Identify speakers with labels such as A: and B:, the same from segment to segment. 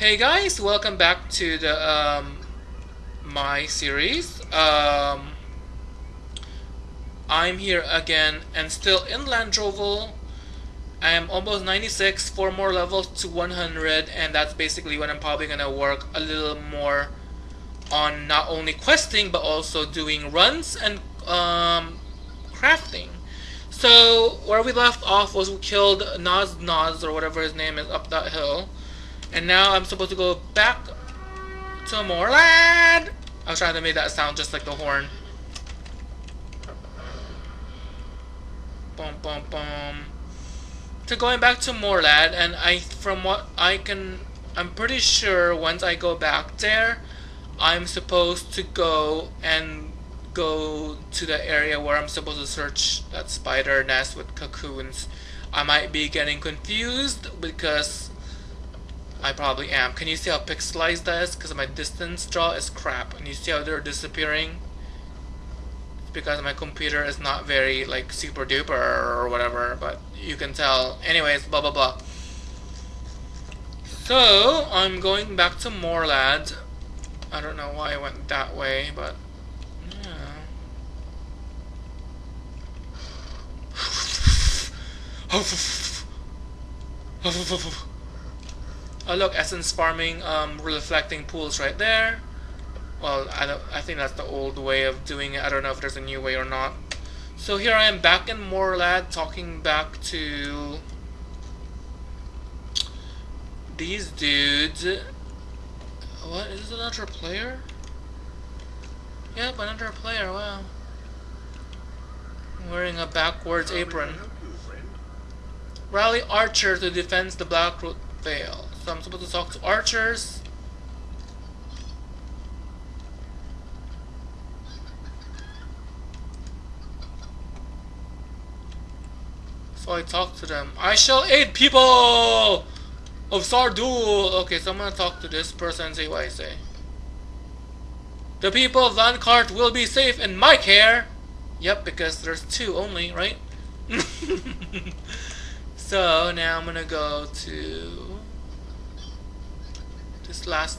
A: Hey guys, welcome back to the um, my series. Um, I'm here again and still in Landroval. I am almost 96, four more levels to 100, and that's basically when I'm probably gonna work a little more on not only questing but also doing runs and um, crafting. So where we left off was we killed Naz Naz or whatever his name is up that hill. And now I'm supposed to go back to Morlad. I was trying to make that sound just like the horn. Boom, boom, boom. To going back to Morlad, and I, from what I can, I'm pretty sure once I go back there, I'm supposed to go and go to the area where I'm supposed to search that spider nest with cocoons. I might be getting confused because I probably am. Can you see how pixelized that is? Because my distance draw is crap. And you see how they're disappearing? It's because my computer is not very like super duper or whatever, but you can tell. Anyways, blah blah blah. So, I'm going back to Morlad. I don't know why I went that way, but oh look, essence farming, um, reflecting pools right there. Well, I don't. I think that's the old way of doing it. I don't know if there's a new way or not. So here I am back in Morlad, talking back to these dudes. What is another player? Yep, another player. Wow. Wearing a backwards apron. Rally archer to defend the Blackroot Vale. So I'm supposed to talk to archers. So I talk to them. I shall aid people of Sardul. Okay, so I'm gonna talk to this person and see what I say. The people of Landcart will be safe in my care. Yep, because there's two only, right? So now I'm gonna go to last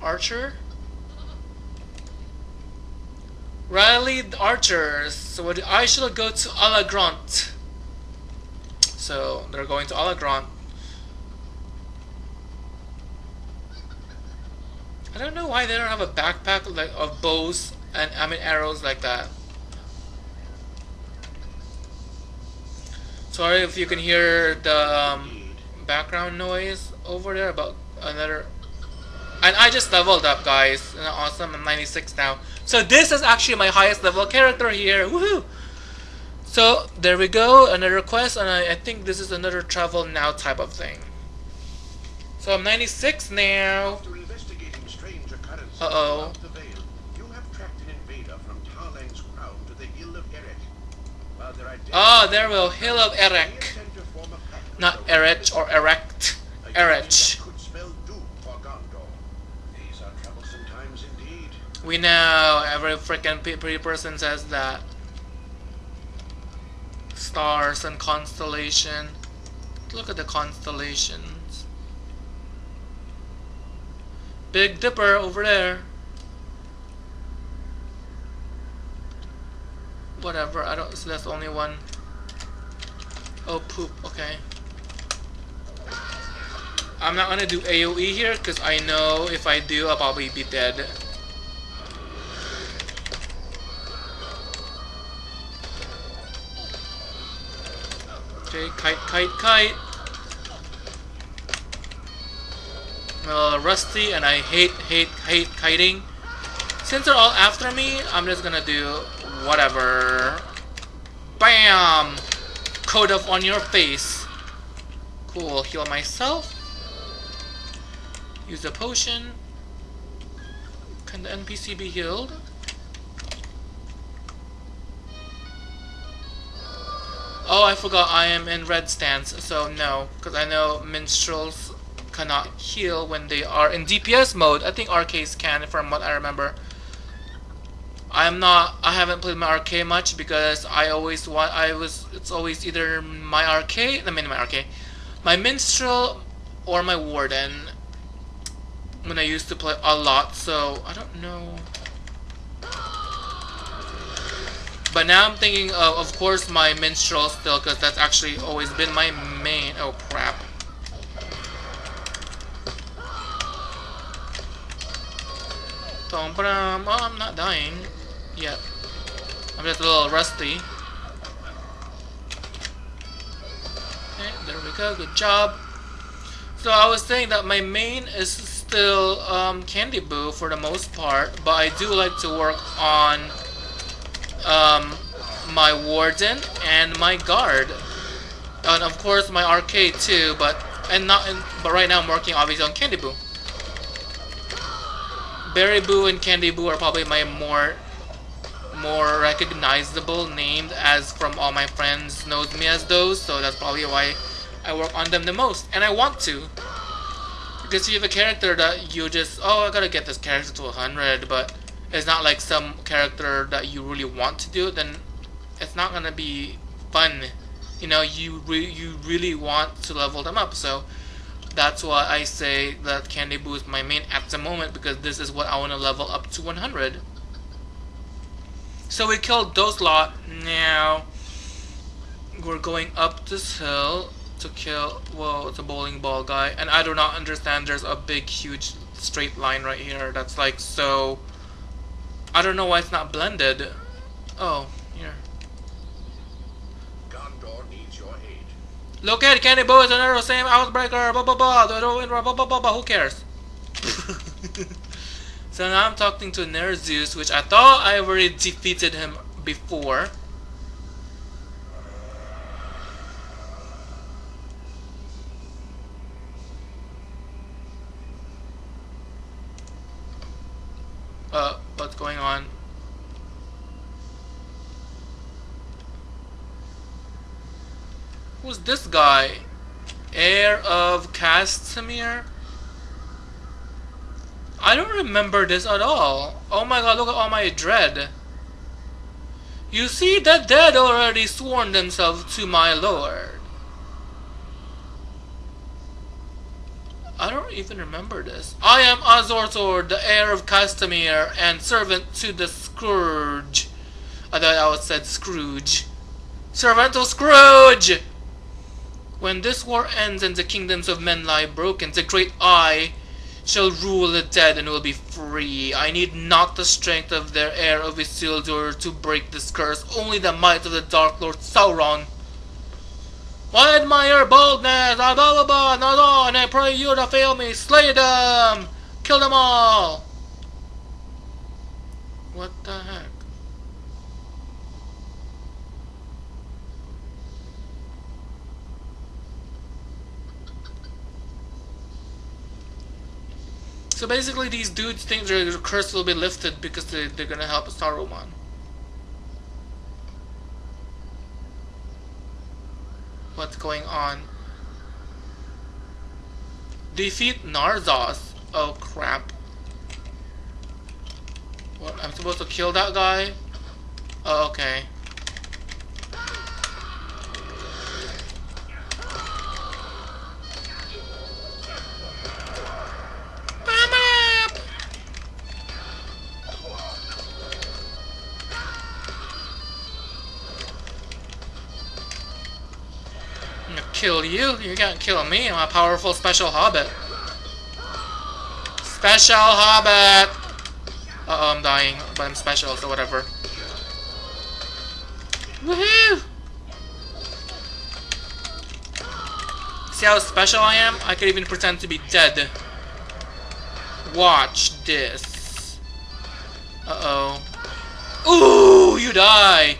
A: archer. Rally the archers. So I should go to Alagrant. So they're going to Alagrant. I don't know why they don't have a backpack like of bows and I mean arrows like that. Sorry if you can hear the um, background noise over there about another... And I just leveled up, guys. Awesome, I'm 96 now. So this is actually my highest level character here. Woohoo! So there we go, another quest, and I, I think this is another travel now type of thing. So I'm 96 now. Uh-oh. Oh, there will Hill of Erech. Ah, Not Erech or Erect. Erech. We know every freaking pretty person says that. Stars and constellation. Look at the constellations. Big Dipper over there. whatever, I don't, so that's only one. Oh, poop, okay. I'm not gonna do AoE here, because I know if I do, I'll probably be dead. Okay, kite, kite, kite. I'm rusty, and I hate, hate, hate kiting. Since they're all after me, I'm just gonna do whatever. Bam! Code up on your face. Cool, heal myself. Use a potion. Can the NPC be healed? Oh, I forgot I am in red stance, so no. Because I know minstrels cannot heal when they are in DPS mode. I think RKs can, from what I remember. I'm not I haven't played my RK much because I always want I was it's always either my RK I mean my RK my minstrel or my warden when I used to play a lot, so I don't know. But now I'm thinking of, of course, my minstrel still, because that's actually always been my main. Oh, crap. Oh, I'm not dying yet. I'm just a little rusty. Okay, there we go. Good job. So I was saying that my main is still um, Candy Boo for the most part, but I do like to work on um, my Warden and my Guard, and of course my RK too. But and not, in, but right now I'm working obviously on Candy Boo. Berry Boo and Candy Boo are probably my more more recognizable named as from all my friends knows me as those, so that's probably why I work on them the most. And I want to. Because you have a character that you just, oh, I gotta get this character to 100, but it's not like some character that you really want to do, then it's not gonna be fun. You know, you re you really want to level them up. So that's why I say that Candy Boo is my main at the moment because this is what I want to level up to 100. So we killed those lot. Now we're going up this hill to kill, well, it's a bowling ball guy. And I do not understand there's a big, huge straight line right here that's like so I don't know why it's not blended. Oh, here. Gondor needs your aid. Look at Candy Boo is another same outbreaker. Blah blah blah. Blah blah blah blah. Who cares? so now I'm talking to Nerzeus, which I thought I already defeated him before. Uh, what's going on. Who's this guy? Heir of Castamir? I don't remember this at all. Oh my god, look at all my dread. You see, the dead already sworn themselves to my lord. I don't even remember this. I am Azortor, the heir of Castamir, and servant to the Scourge. I thought I was said Scrooge. Servant of Scrooge! When this war ends and the kingdoms of men lie broken, the great I shall rule the dead and will be free. I need not the strength of their heir of Isildur to break this curse, only the might of the Dark Lord Sauron. I admire boldness, I blah blah blah, not all, and I pray you to fail me. Slay them! Kill them all! What the heck? So basically these dudes think their curse will be lifted because they, they're gonna help Saruman. what's going on. Defeat Narzos. Oh crap. What, I'm supposed to kill that guy? Oh, okay. Kill you. You can't kill me. I'm a powerful special hobbit. Special hobbit! Uh-oh, I'm dying. But I'm special, so whatever. Woohoo! See how special I am? I could even pretend to be dead. Watch this. Uh-oh. Ooh, you die!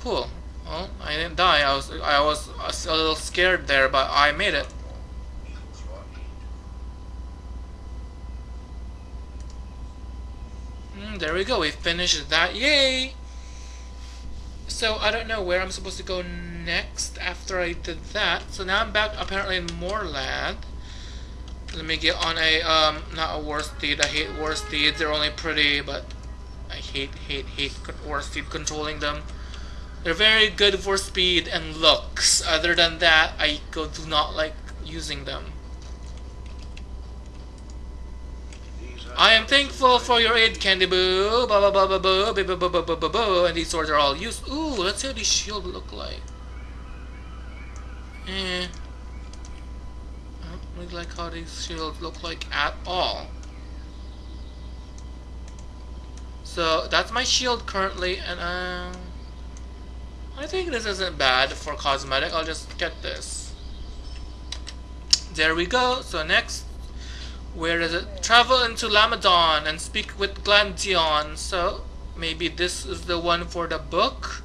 A: Cool. Well, I didn't die. I was I was a little scared there, but I made it. Mm, there we go. We finished that. Yay! So I don't know where I'm supposed to go next after I did that. So now I'm back apparently in Morlad. Let me get on a um not a war steed. I hate war steeds. They're only pretty, but I hate hate hate war steed controlling them. They're very good for speed and looks. Other than that, I do not like using them. I am thankful for your aid, Candy Boo. Ba ba ba ba boo, ba ba ba ba ba ba. And these swords are all used. Ooh, let's see how these shield look like. Eh. I don't really like how these shields look like at all. So that's my shield currently, and um, I think this isn't bad for cosmetic. I'll just get this. There we go. So next, where is it? Travel into Lamedon and speak with Glandion. So maybe this is the one for the book.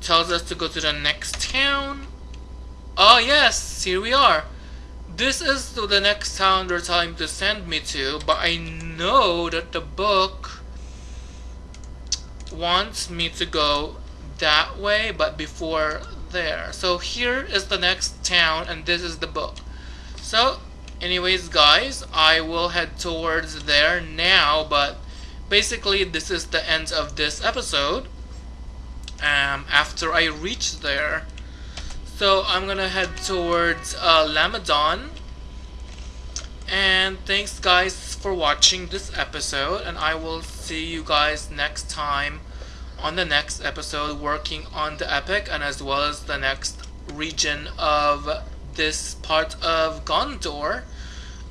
A: Tells us to go to the next town. Oh yes, here we are. This is the next town they're telling to send me to, but I know that the book wants me to go that way, but before there. So here is the next town, and this is the book. So, anyways, guys, I will head towards there now, but basically this is the end of this episode. Um, after I reach there, so I'm gonna head towards uh, Lamedon. And thanks guys for watching this episode and I will see you guys next time on the next episode working on the epic and as well as the next region of this part of Gondor.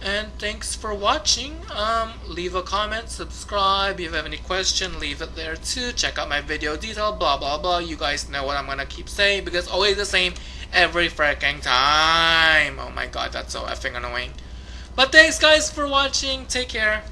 A: And thanks for watching. Um, leave a comment, subscribe. If you have any question, leave it there too. Check out my video detail, blah blah blah. You guys know what I'm gonna keep saying because always the same every freaking time. Oh my god, that's so effing annoying. But thanks guys for watching. Take care.